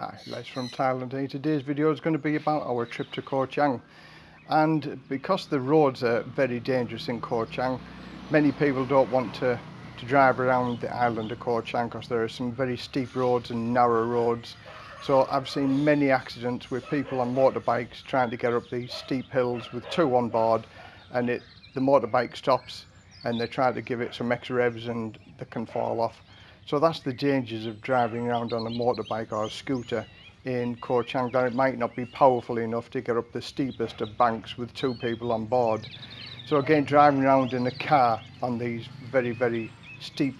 Hi, Les from Thailand here. Today's video is going to be about our trip to Koh Chang. And because the roads are very dangerous in Koh Chang, many people don't want to, to drive around the island of Koh Chang because there are some very steep roads and narrow roads. So I've seen many accidents with people on motorbikes trying to get up these steep hills with two on board and it, the motorbike stops and they try to give it some extra revs and they can fall off. So that's the dangers of driving around on a motorbike or a scooter in Ko Chang that it might not be powerful enough to get up the steepest of banks with two people on board. So again, driving around in a car on these very, very steep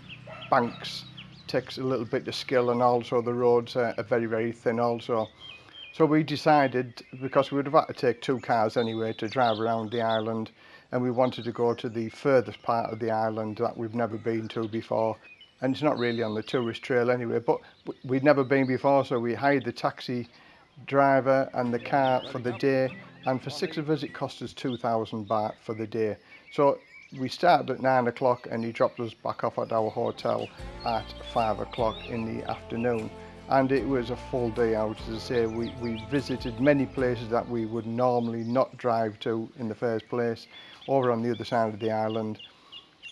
banks takes a little bit of skill and also the roads are, are very, very thin also. So we decided, because we would have had to take two cars anyway to drive around the island, and we wanted to go to the furthest part of the island that we've never been to before and it's not really on the tourist trail anyway but we'd never been before so we hired the taxi driver and the car for the day. And for six of us it cost us 2,000 baht for the day. So we started at nine o'clock and he dropped us back off at our hotel at five o'clock in the afternoon. And it was a full day out as I say. We, we visited many places that we would normally not drive to in the first place over on the other side of the island.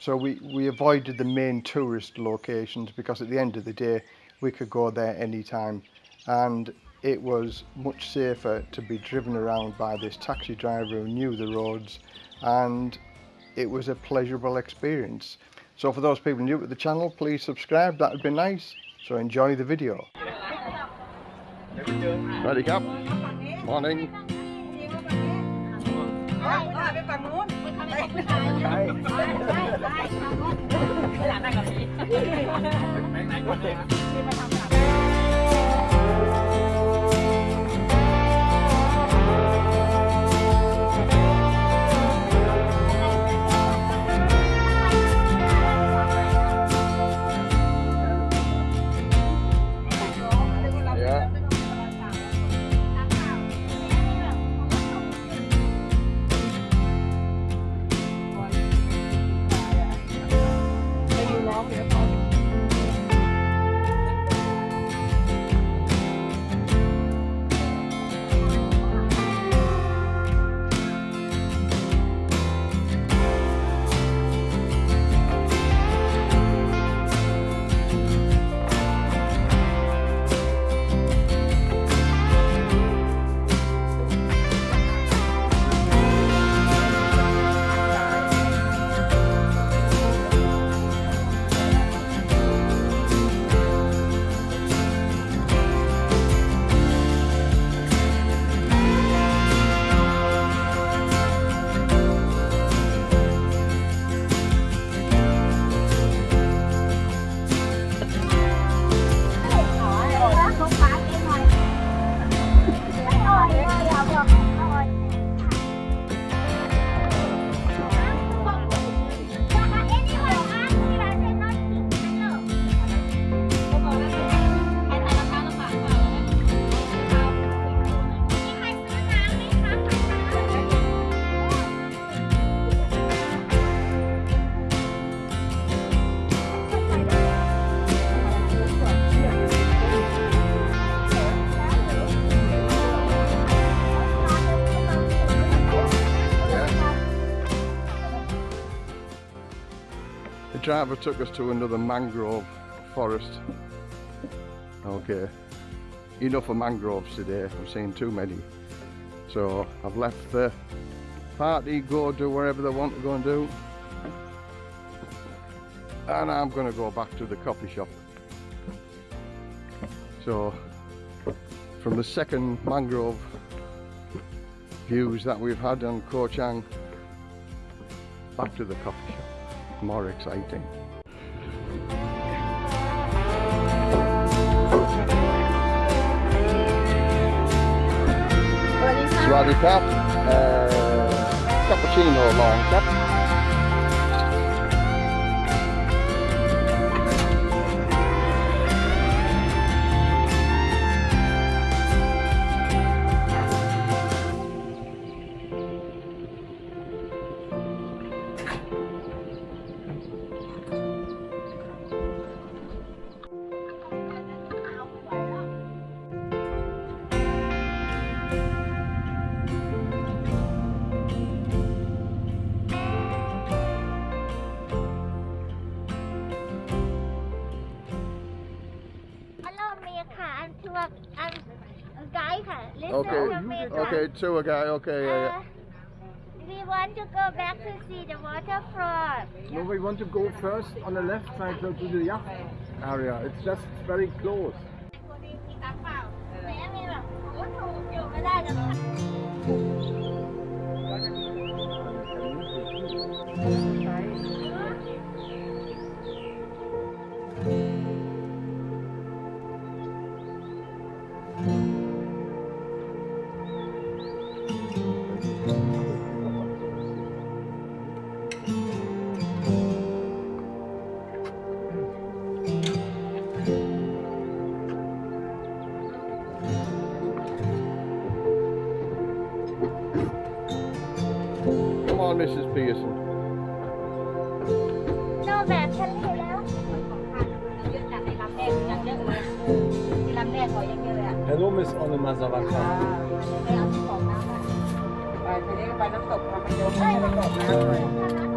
So we, we avoided the main tourist locations because at the end of the day we could go there anytime and it was much safer to be driven around by this taxi driver who knew the roads and it was a pleasurable experience. So for those people new to the channel, please subscribe, that would be nice. So enjoy the video. Ready cap? Morning. ไปฝั่งนู้นใช่ไปหลับได้กับพี่ไหนไหนก่อนเลยที่มาทำงาน driver took us to another mangrove forest. Okay, enough of mangroves today, I've seen too many. So I've left the party, go do wherever they want to go and do. And I'm going to go back to the coffee shop. So from the second mangrove views that we've had on Koh Chang, back to the coffee shop. More exciting. Swaddy Cap, uh, cappuccino long. okay. Okay, to a guy. Okay, yeah. Uh, we want to go back to see the waterfront. No, we want to go first on the left side to the yacht area. It's just very close. Come on, Mrs. Pearson. โนแบบทะเลแล้ว เยอะจากในลำแรกยังเยอะเลยที่ลำแรกเขายังเยอะเลยอ่ะ Hello, Miss Anne อ่า Mazavaka. ไปเอาที่ของน้ำมาไปไปเรียกไปน้ำตกมาไปโยมไปน้ำตกน้ำ